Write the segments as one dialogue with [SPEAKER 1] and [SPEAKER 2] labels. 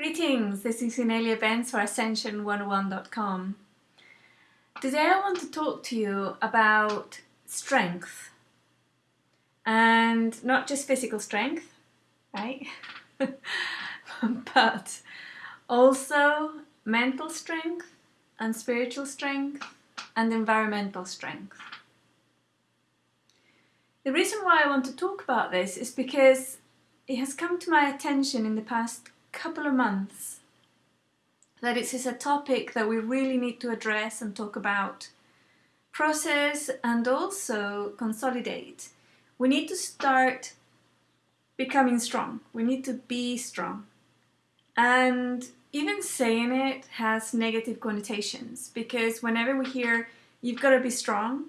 [SPEAKER 1] Greetings, this is Inelia Benz for Ascension101.com. Today I want to talk to you about strength and not just physical strength, right? but also mental strength and spiritual strength and environmental strength. The reason why I want to talk about this is because it has come to my attention in the past couple of months that it is a topic that we really need to address and talk about, process and also consolidate. We need to start becoming strong. We need to be strong. And even saying it has negative connotations because whenever we hear you've got to be strong,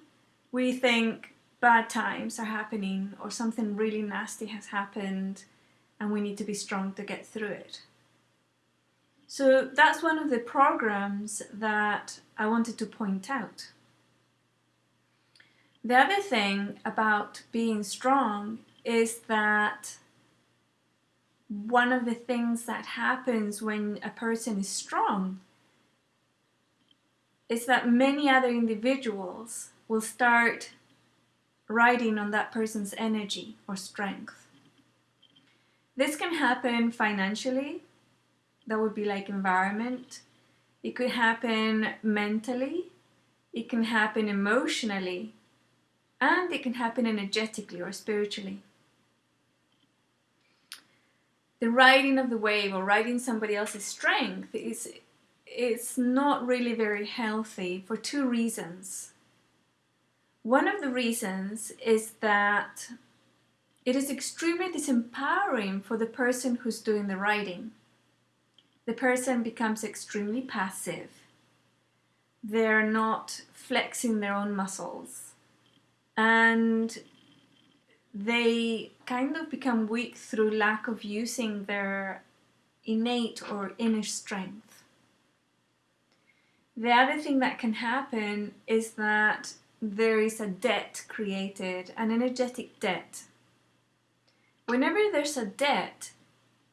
[SPEAKER 1] we think bad times are happening or something really nasty has happened and we need to be strong to get through it. So that's one of the programs that I wanted to point out. The other thing about being strong is that one of the things that happens when a person is strong is that many other individuals will start riding on that person's energy or strength. This can happen financially, that would be like environment. It could happen mentally, it can happen emotionally, and it can happen energetically or spiritually. The riding of the wave or riding somebody else's strength is it's not really very healthy for two reasons. One of the reasons is that it is extremely disempowering for the person who's doing the writing. The person becomes extremely passive. They're not flexing their own muscles. And they kind of become weak through lack of using their innate or inner strength. The other thing that can happen is that there is a debt created, an energetic debt whenever there's a debt,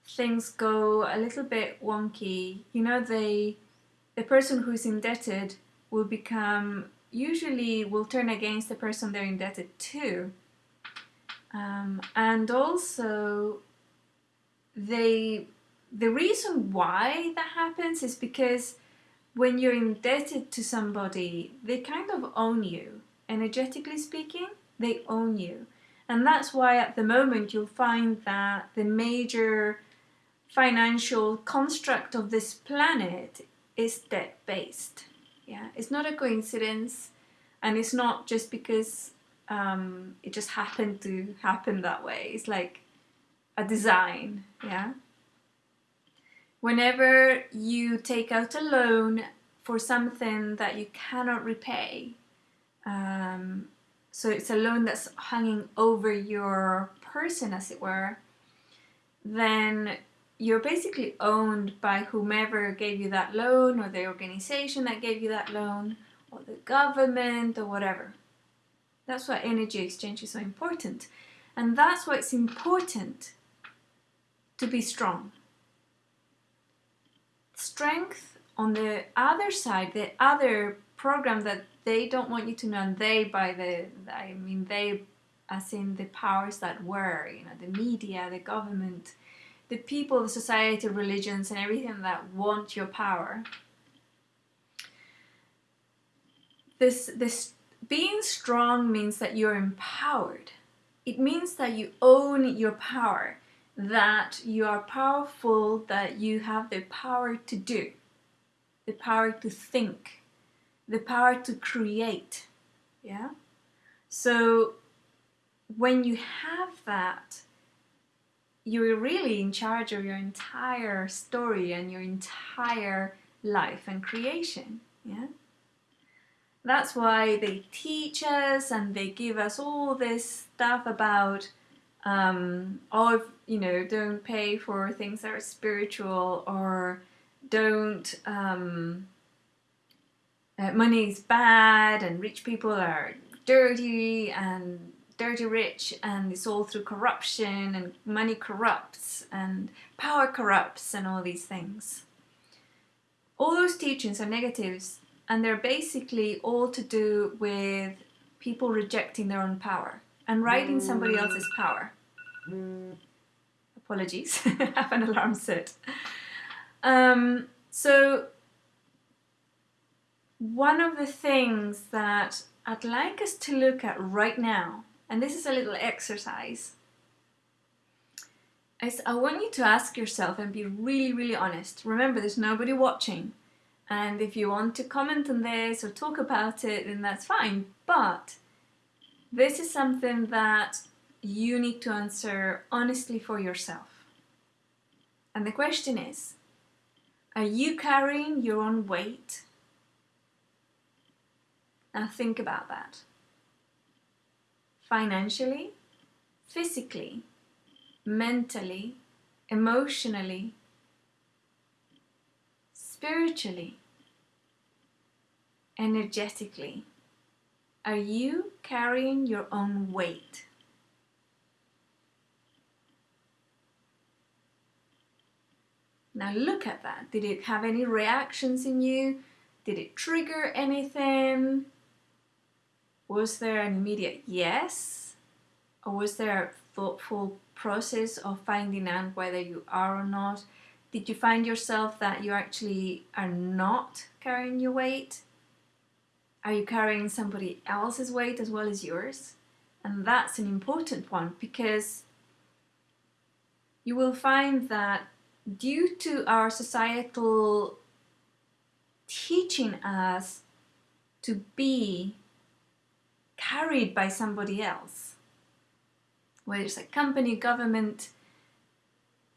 [SPEAKER 1] things go a little bit wonky. You know, they, the person who's indebted will become, usually will turn against the person they're indebted to. Um, and also, they, the reason why that happens is because when you're indebted to somebody, they kind of own you. Energetically speaking, they own you. And that's why at the moment you'll find that the major financial construct of this planet is debt-based. Yeah, it's not a coincidence and it's not just because um, it just happened to happen that way. It's like a design, yeah? Whenever you take out a loan for something that you cannot repay, um, so it's a loan that's hanging over your person as it were, then you're basically owned by whomever gave you that loan or the organization that gave you that loan or the government or whatever. That's why energy exchange is so important. And that's why it's important to be strong. Strength on the other side, the other program that they don't want you to know, and they by the, I mean they as in the powers that were, you know, the media, the government, the people, the society, religions, and everything that want your power. This, this being strong means that you're empowered. It means that you own your power, that you are powerful, that you have the power to do, the power to think, the power to create. Yeah. So when you have that, you're really in charge of your entire story and your entire life and creation. Yeah. That's why they teach us and they give us all this stuff about um, oh, you know, don't pay for things that are spiritual or don't um, uh, money is bad and rich people are dirty and dirty rich and it's all through corruption and money corrupts and power corrupts and all these things. All those teachings are negatives and they're basically all to do with people rejecting their own power and riding somebody else's power. Apologies, I have an alarm set. Um, so one of the things that I'd like us to look at right now, and this is a little exercise, is I want you to ask yourself and be really, really honest. Remember, there's nobody watching. And if you want to comment on this or talk about it, then that's fine. But this is something that you need to answer honestly for yourself. And the question is, are you carrying your own weight? Now think about that. Financially, physically, mentally, emotionally, spiritually, energetically. Are you carrying your own weight? Now look at that. Did it have any reactions in you? Did it trigger anything? Was there an immediate yes? Or was there a thoughtful process of finding out whether you are or not? Did you find yourself that you actually are not carrying your weight? Are you carrying somebody else's weight as well as yours? And that's an important one because you will find that due to our societal teaching us to be carried by somebody else, whether it's a company, government,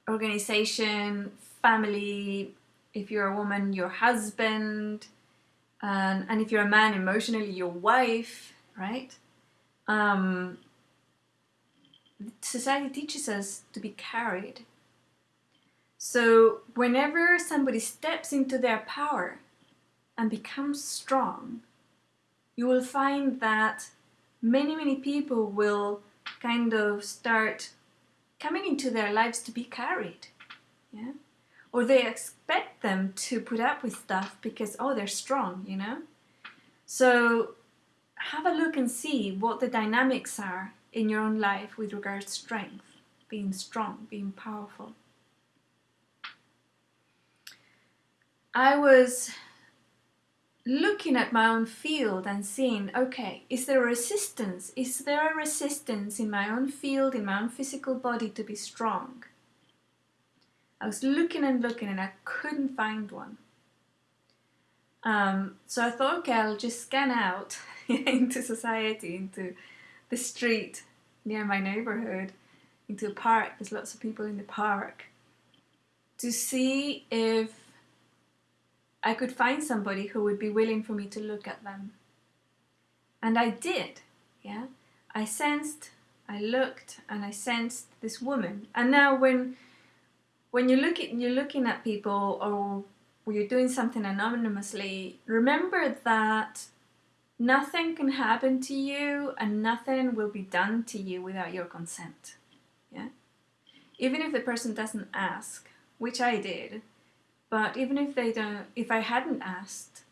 [SPEAKER 1] organization, family, if you're a woman, your husband, and, and if you're a man, emotionally, your wife, right? Um, society teaches us to be carried. So whenever somebody steps into their power and becomes strong, you will find that many, many people will kind of start coming into their lives to be carried. Yeah? Or they expect them to put up with stuff because, oh, they're strong, you know? So have a look and see what the dynamics are in your own life with regards to strength, being strong, being powerful. I was looking at my own field and seeing, okay, is there a resistance? Is there a resistance in my own field, in my own physical body to be strong? I was looking and looking and I couldn't find one. Um, so I thought, okay, I'll just scan out into society, into the street near my neighborhood, into a park, there's lots of people in the park, to see if I could find somebody who would be willing for me to look at them. And I did, yeah. I sensed, I looked, and I sensed this woman. And now when when you look at, you're looking at people or you're doing something anonymously, remember that nothing can happen to you and nothing will be done to you without your consent. Yeah? Even if the person doesn't ask, which I did, but even if they don't, if I hadn't asked,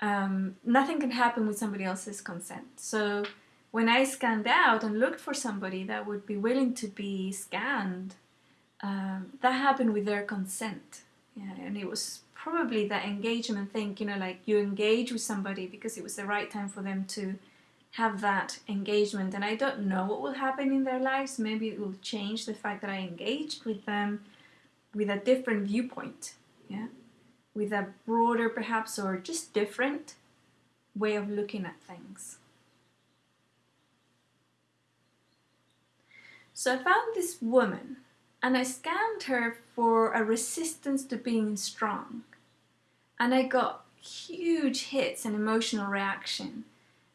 [SPEAKER 1] um, nothing can happen with somebody else's consent. So when I scanned out and looked for somebody that would be willing to be scanned, um, that happened with their consent. Yeah, and it was probably that engagement thing, you know, like you engage with somebody because it was the right time for them to have that engagement. And I don't know what will happen in their lives. Maybe it will change the fact that I engaged with them with a different viewpoint, yeah, with a broader perhaps or just different way of looking at things. So I found this woman and I scanned her for a resistance to being strong. And I got huge hits and emotional reaction.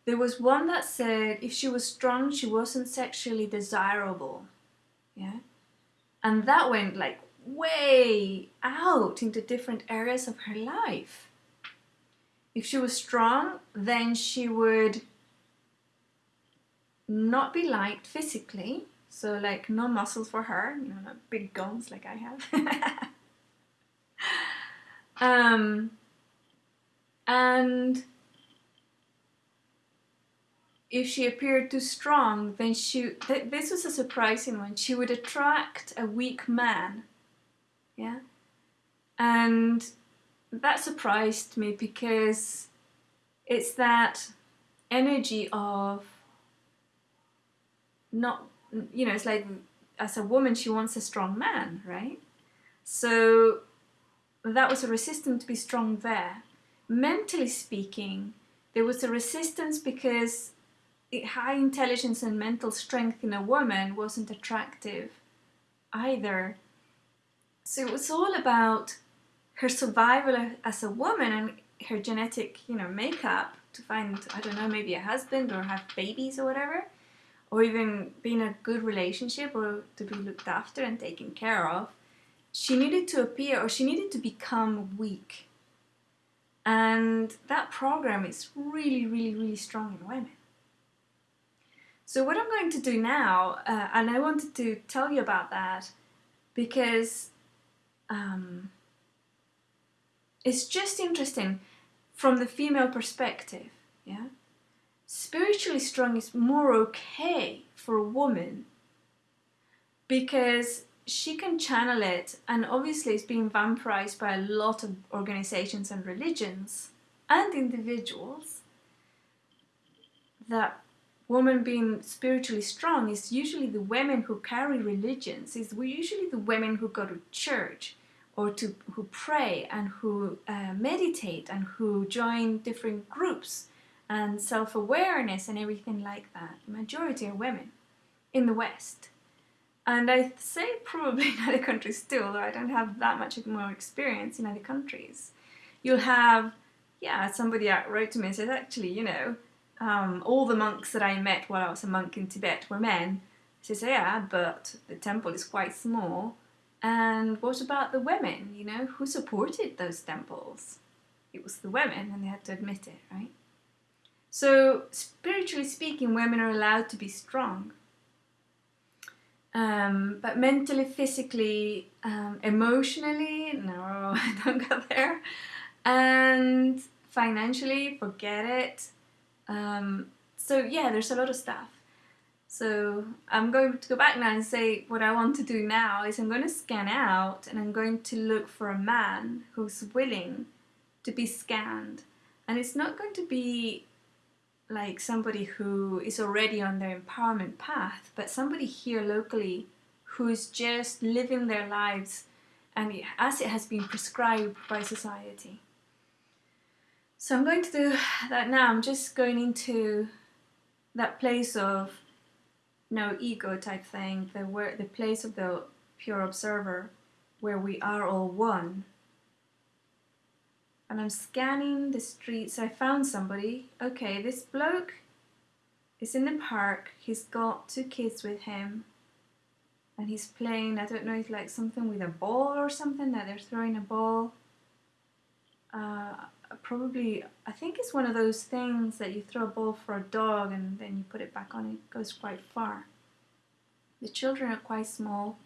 [SPEAKER 1] There was one that said if she was strong, she wasn't sexually desirable. Yeah. And that went like way out into different areas of her life. If she was strong, then she would not be liked physically, So like no muscles for her, you know, not big guns like I have. um, and if she appeared too strong, then she, th- this was a surprising one, she would attract a weak man. Yeah. And that surprised me because it's that energy of not, you know, it's like as a woman, she wants a strong man, right? So that was a resistance to be strong there. Mentally speaking, there was a resistance because high intelligence and mental strength in a woman wasn't attractive either. So it was all about her survival as a woman and her genetic, you know, makeup to find, I don't know, maybe a husband or have babies or whatever, or even be in a good relationship or to be looked after and taken care of. She needed to appear or she needed to become weak. And that program is really, really, really strong in women. So what I'm going to do now, uh, and I wanted to tell you about that because um, it's just interesting from the female perspective. Yeah, spiritually strong is more okay for a woman because she can channel it, and obviously it's being vampirized by a lot of organizations and religions and individuals that woman being spiritually strong is usually the women who carry religions is usually the women who go to church or to who pray and who uh, meditate and who join different groups and self-awareness and everything like that. The majority are women in the west. And i say probably in other countries still though i don't have that much more experience in other countries. You'll have yeah somebody wrote to me and said actually you know um, all the monks that I met while I was a monk in Tibet were men. She says, yeah, but the temple is quite small. And what about the women? You know, who supported those temples? It was the women, and they had to admit it, right? So, spiritually speaking, women are allowed to be strong. Um, but mentally, physically, um, emotionally, no, I don't go there. And financially, forget it. Um, so yeah, there's a lot of stuff. So I'm going to go back now and say what I want to do now is I'm going to scan out and I'm going to look for a man who's willing to be scanned. And it's not going to be like somebody who is already on their empowerment path, but somebody here locally who's just living their lives and as it has been prescribed by society. So I'm going to do that now. I'm just going into that place of no ego type thing, the where the place of the pure observer, where we are all one. And I'm scanning the streets. I found somebody. Okay, this bloke is in the park. He's got two kids with him. And he's playing, I don't know, it's like something with a ball or something, that they're throwing a ball. Uh, probably I think it's one of those things that you throw a ball for a dog and then you put it back on it goes quite far. The children are quite small.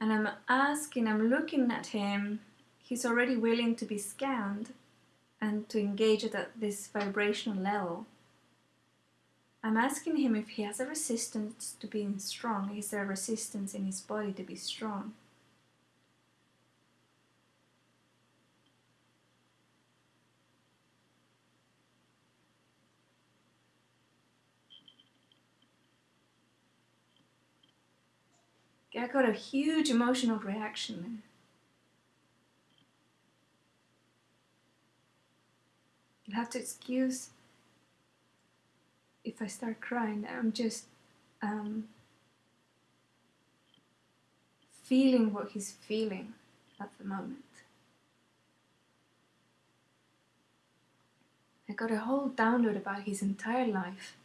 [SPEAKER 1] And I'm asking, I'm looking at him. He's already willing to be scanned and to engage at this vibrational level. I'm asking him if he has a resistance to being strong. Is there a resistance in his body to be strong? I got a huge emotional reaction. there. You'll have to excuse if I start crying. I'm just um, feeling what he's feeling at the moment. I got a whole download about his entire life.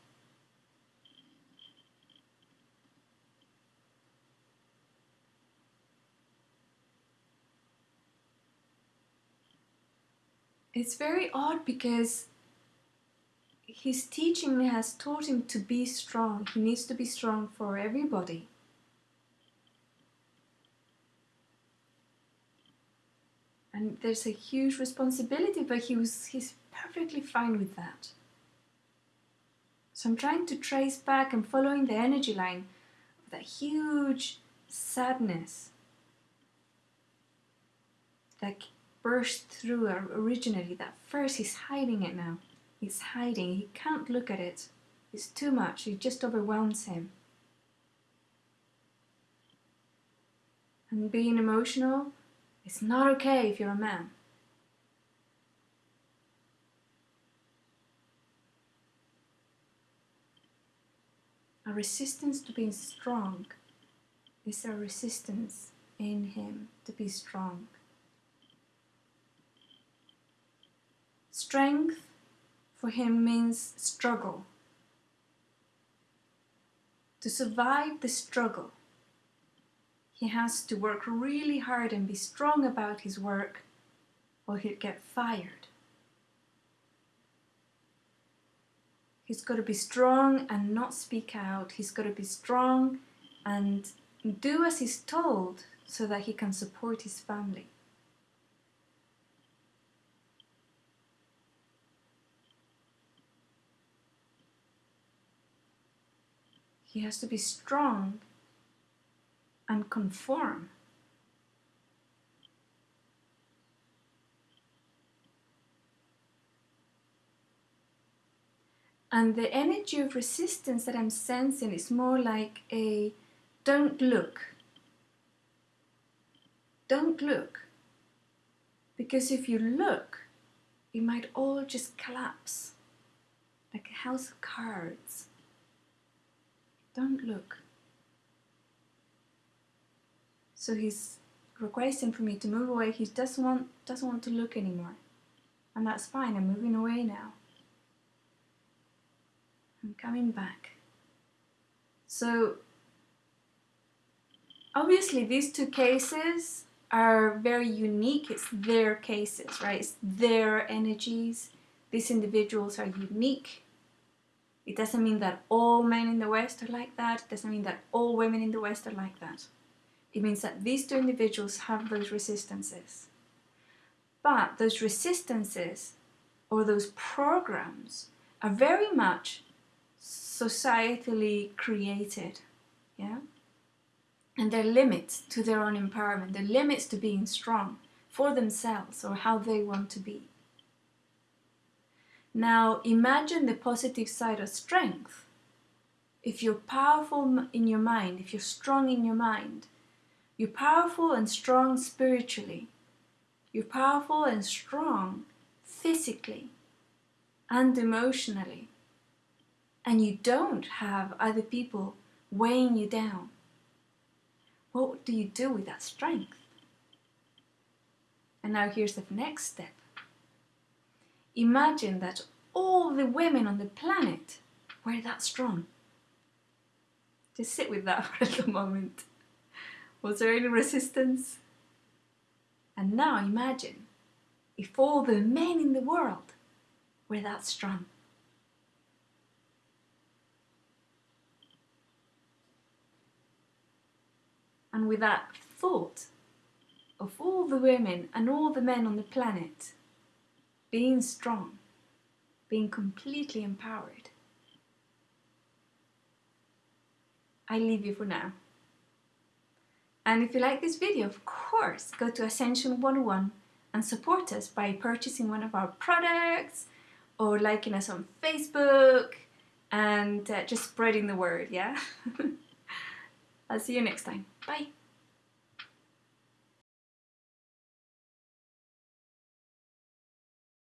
[SPEAKER 1] It's very odd because his teaching has taught him to be strong. He needs to be strong for everybody. And there's a huge responsibility, but he was he's perfectly fine with that. So I'm trying to trace back and following the energy line of that huge sadness that burst through originally. That first he's hiding it now. He's hiding. He can't look at it. It's too much. It just overwhelms him. And being emotional it's not okay if you're a man. A resistance to being strong is a resistance in him to be strong. Strength for him means struggle. To survive the struggle, he has to work really hard and be strong about his work or he'll get fired. He's got to be strong and not speak out. He's got to be strong and do as he's told so that he can support his family. He has to be strong and conform. And the energy of resistance that I'm sensing is more like a don't look. Don't look. Because if you look, it might all just collapse like a house of cards. Don't look. So he's requesting for me to move away. He doesn't want doesn't want to look anymore. And that's fine, I'm moving away now. I'm coming back. So obviously these two cases are very unique. It's their cases, right? It's their energies. These individuals are unique. It doesn't mean that all men in the West are like that. It doesn't mean that all women in the West are like that. It means that these two individuals have those resistances. But those resistances or those programs are very much societally created. Yeah? And they're limits to their own empowerment, they're limits to being strong for themselves or how they want to be. Now imagine the positive side of strength. If you're powerful in your mind, if you're strong in your mind, you're powerful and strong spiritually. You're powerful and strong physically and emotionally. And you don't have other people weighing you down. What do you do with that strength? And now here's the next step. Imagine that all the women on the planet were that strong. Just sit with that for a little moment. Was there any resistance? And now imagine if all the men in the world were that strong. And with that thought of all the women and all the men on the planet being strong, being completely empowered. I leave you for now. And if you like this video, of course, go to Ascension 101 and support us by purchasing one of our products or liking us on Facebook and uh, just spreading the word, yeah? I'll see you next time. Bye.